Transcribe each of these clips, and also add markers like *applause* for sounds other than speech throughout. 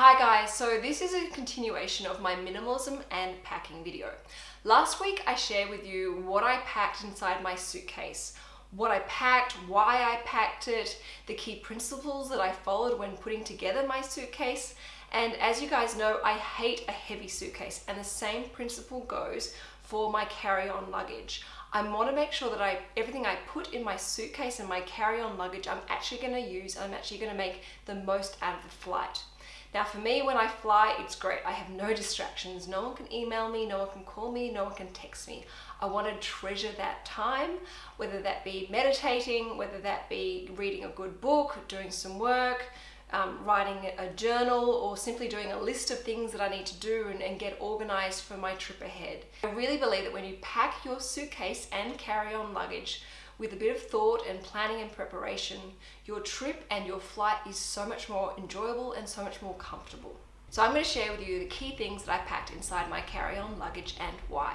Hi guys, so this is a continuation of my minimalism and packing video. Last week I shared with you what I packed inside my suitcase, what I packed, why I packed it, the key principles that I followed when putting together my suitcase, and as you guys know, I hate a heavy suitcase and the same principle goes for my carry-on luggage. I want to make sure that I everything I put in my suitcase and my carry-on luggage I'm actually going to use I'm actually going to make the most out of the flight. Now for me, when I fly, it's great. I have no distractions. No one can email me, no one can call me, no one can text me. I want to treasure that time, whether that be meditating, whether that be reading a good book, doing some work, um, writing a journal or simply doing a list of things that I need to do and, and, get organized for my trip ahead. I really believe that when you pack your suitcase and carry-on luggage with a bit of thought and planning and preparation, your trip and your flight is so much more enjoyable and so much more comfortable. So I'm going to share with you the key things that I packed inside my carry-on luggage and why.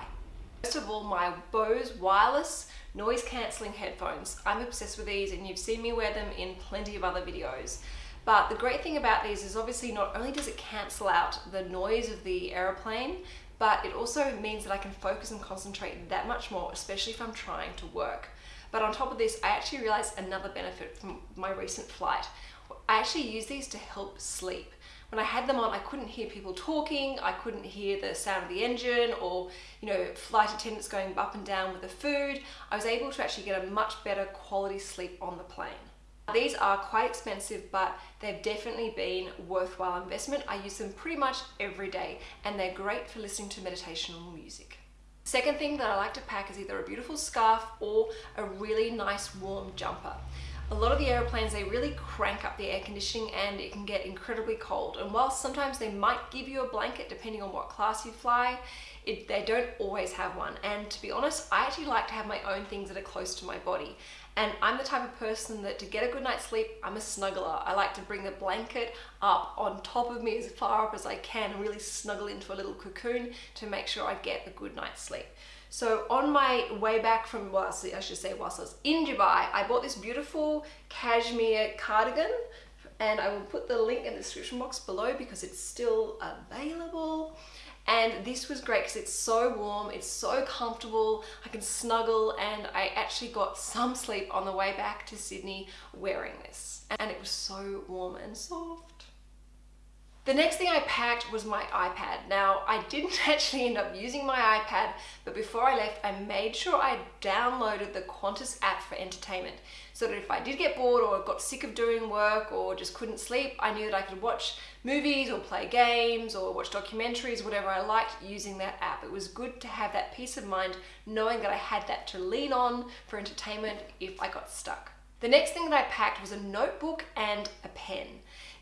First of all, my Bose wireless noise cancelling headphones. I'm obsessed with these and you've seen me wear them in plenty of other videos. But the great thing about these is obviously not only does it cancel out the noise of the aeroplane, but it also means that I can focus and concentrate that much more, especially if I'm trying to work. But on top of this, I actually realized another benefit from my recent flight. I actually use these to help sleep. When I had them on, I couldn't hear people talking, I couldn't hear the sound of the engine or, you know, flight attendants going up and down with the food. I was able to actually get a much better quality sleep on the plane. These are quite expensive, but they've definitely been worthwhile investment. I use them pretty much every day and they're great for listening to meditational music. Second thing that I like to pack is either a beautiful scarf or a really nice warm jumper. A lot of the airplanes, they really crank up the air conditioning and it can get incredibly cold. And whilst sometimes they might give you a blanket depending on what class you fly, it, they don't always have one. And to be honest, I actually like to have my own things that are close to my body. And I'm the type of person that to get a good night's sleep, I'm a snuggler. I like to bring the blanket up on top of me as far up as I can and really snuggle into a little cocoon to make sure I get a good night's sleep. So on my way back from, well, I should say whilst I was in Dubai, I bought this beautiful cashmere cardigan and I will put the link in the description box below because it's still available. And this was great because it's so warm, it's so comfortable, I can snuggle and I actually got some sleep on the way back to Sydney wearing this. And it was so warm and soft. The next thing I packed was my iPad. Now, I didn't *laughs* actually end up using my iPad, but before I left, I made sure I downloaded the Qantas app for entertainment so that if I did get bored or got sick of doing work or just couldn't sleep, I knew that I could watch movies or play games or watch documentaries, whatever I liked using that app. It was good to have that peace of mind knowing that I had that to lean on for entertainment if I got stuck. The next thing that I packed was a notebook and a pen.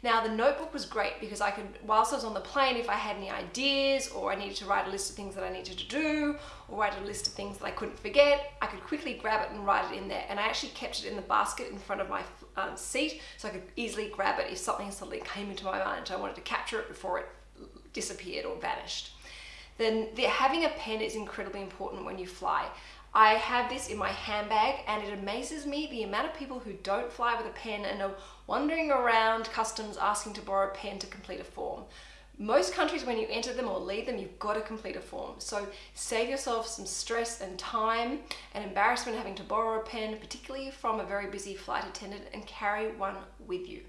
Now the notebook was great because I could, whilst I was on the plane, if I had any ideas or I needed to write a list of things that I needed to do or write a list of things that I couldn't forget, I could quickly grab it and write it in there. And I actually kept it in the basket in front of my um, seat so I could easily grab it if something suddenly came into my mind. I wanted to capture it before it disappeared or vanished. Then the, having a pen is incredibly important when you fly. I have this in my handbag and it amazes me the amount of people who don't fly with a pen and are wandering around customs asking to borrow a pen to complete a form. Most countries, when you enter them or leave them, you've got to complete a form. So save yourself some stress and time and embarrassment having to borrow a pen, particularly from a very busy flight attendant, and carry one with you.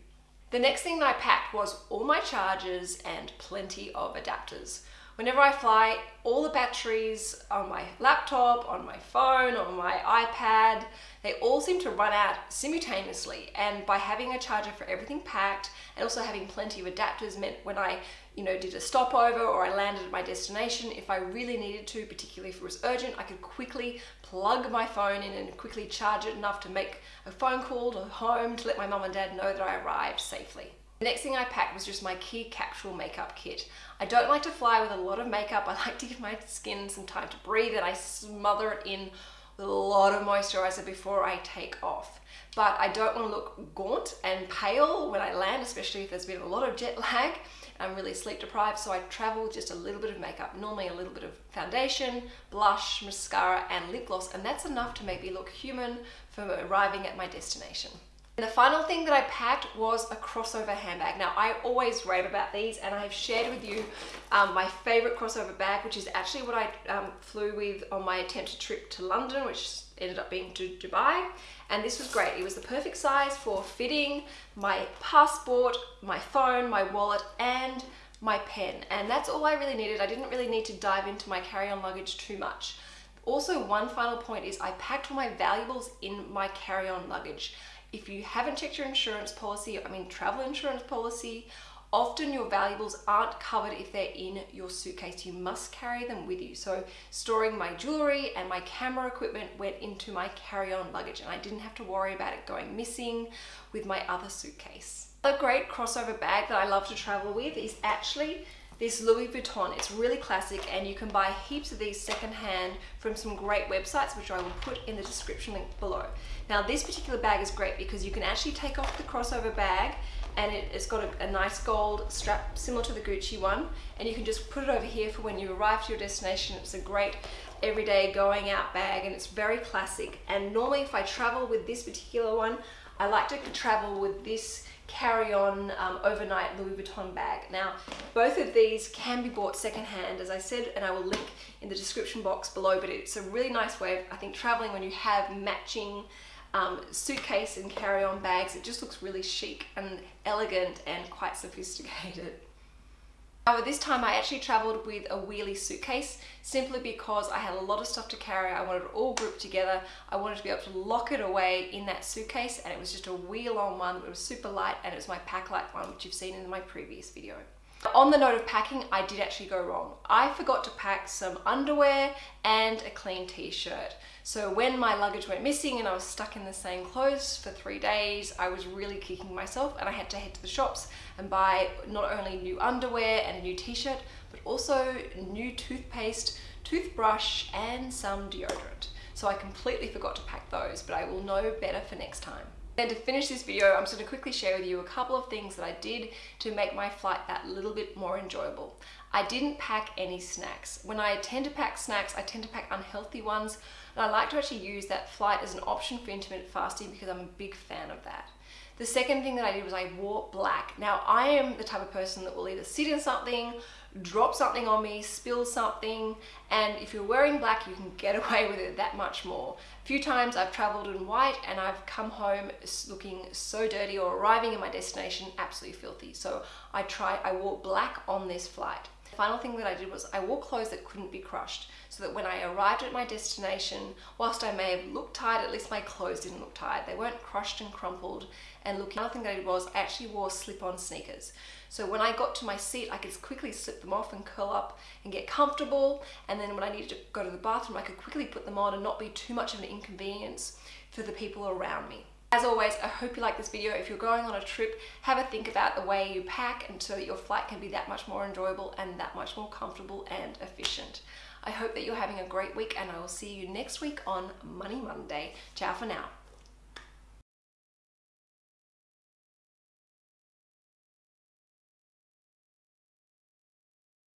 The next thing that I packed was all my chargers and plenty of adapters. Whenever I fly, all the batteries on my laptop, on my phone, on my iPad, they all seem to run out simultaneously. And by having a charger for everything packed and also having plenty of adapters meant when I you know, did a stopover or I landed at my destination, if I really needed to, particularly if it was urgent, I could quickly plug my phone in and quickly charge it enough to make a phone call to home to let my mum and dad know that I arrived safely. The next thing I packed was just my key capsule makeup kit. I don't like to fly with a lot of makeup. I *laughs* like to give my skin some time to breathe and I smother it in with a lot of moisturizer before I take off. But I don't want to look gaunt and pale when I land, especially if there's been a lot of jet *laughs* lag. I'm really sleep deprived, so I travel with just a little bit of makeup, normally a little bit of foundation, blush, mascara, and lip gloss, and that's enough to make me look human for arriving at my destination. And the final thing that I packed was a crossover handbag. Now I always rave about these and I've shared with you um, my favorite crossover bag, which is actually what I um, flew with on my attempted trip to London, which ended up being to Dubai. And this was great. It was the perfect size for fitting my passport, my phone, my wallet, and my pen. And that's all I really needed. I didn't really need to dive into my carry-on luggage too much. Also, one final point is I packed all my valuables in my carry-on luggage. If you haven't checked your insurance policy, I mean travel insurance policy, often your valuables aren't covered if they're in your suitcase. You must carry them with you. So storing my jewelry and my camera equipment went into my carry-on luggage and I didn't have to worry about it going missing with my other suitcase. A great crossover bag that I love to travel with is actually this Louis Vuitton. It's really classic and you can buy heaps of these secondhand from some great websites which I will put in the description link below. Now this particular bag is great because you can actually take off the crossover bag and it, has got a, a, nice gold strap similar to the Gucci one and you can just put it over here for when you arrive to your destination. It's a great everyday going out bag and it's very classic and normally if I travel with this particular one I like to travel with this carry-on um, overnight Louis Vuitton bag. Now, both of these can be bought secondhand, as I said, and I will link in the description box below, but it's a really nice way of, I think, traveling when you have matching um, suitcase and carry-on bags. It just looks really chic and elegant and quite sophisticated. However, this time I actually traveled with a wheelie suitcase simply because I had a lot of stuff to carry. I wanted it all grouped together. I wanted to be able to lock it away in that suitcase and it was just a wheel on one that was super light and it was my Paklite one, which you've seen in my previous video. On the note of packing, I did actually go wrong. I forgot to pack some underwear and a clean t-shirt. So when my luggage went missing and I was stuck in the same clothes for three days, I was really kicking myself and I had to head to the shops and buy not only new underwear and a new t-shirt, but also new toothpaste, toothbrush, and some deodorant. So I completely forgot to pack those, but I will know better for next time. And to finish this video, I'm just to quickly share with you a couple of things that I did to make my flight that little bit more enjoyable. I didn't pack any snacks. When I tend to pack snacks, I tend to pack unhealthy ones, and I like to actually use that flight as an option for intermittent fasting because I'm a big fan of that. The second thing that I did was I wore black. Now I am the type of person that will either sit in something, drop something on me, spill something, and if you're wearing black, you can get *laughs* away with it that much more. A few times I've traveled in white and I've come home looking so dirty or arriving in my destination absolutely filthy. So I try, I wore black on this flight. Final thing that I did was I wore clothes that couldn't be crushed so that when I arrived at my destination, whilst I may have looked tired, at least my clothes didn't look tired. They weren't crushed and crumpled and looking. Another thing that I did was I actually wore slip-on sneakers. So when I got to my seat, I could quickly slip them off and curl up and get comfortable. And then when I needed to go to the bathroom, I could quickly put them on and not be too much of an inconvenience for the people around me. As always, I hope you like this video. If you're going on a trip, have a think about the way you pack and so that your flight can be that much more enjoyable and that much more comfortable and efficient. I hope that you're having a great week and I will see you next week on Money Monday. Ciao for now.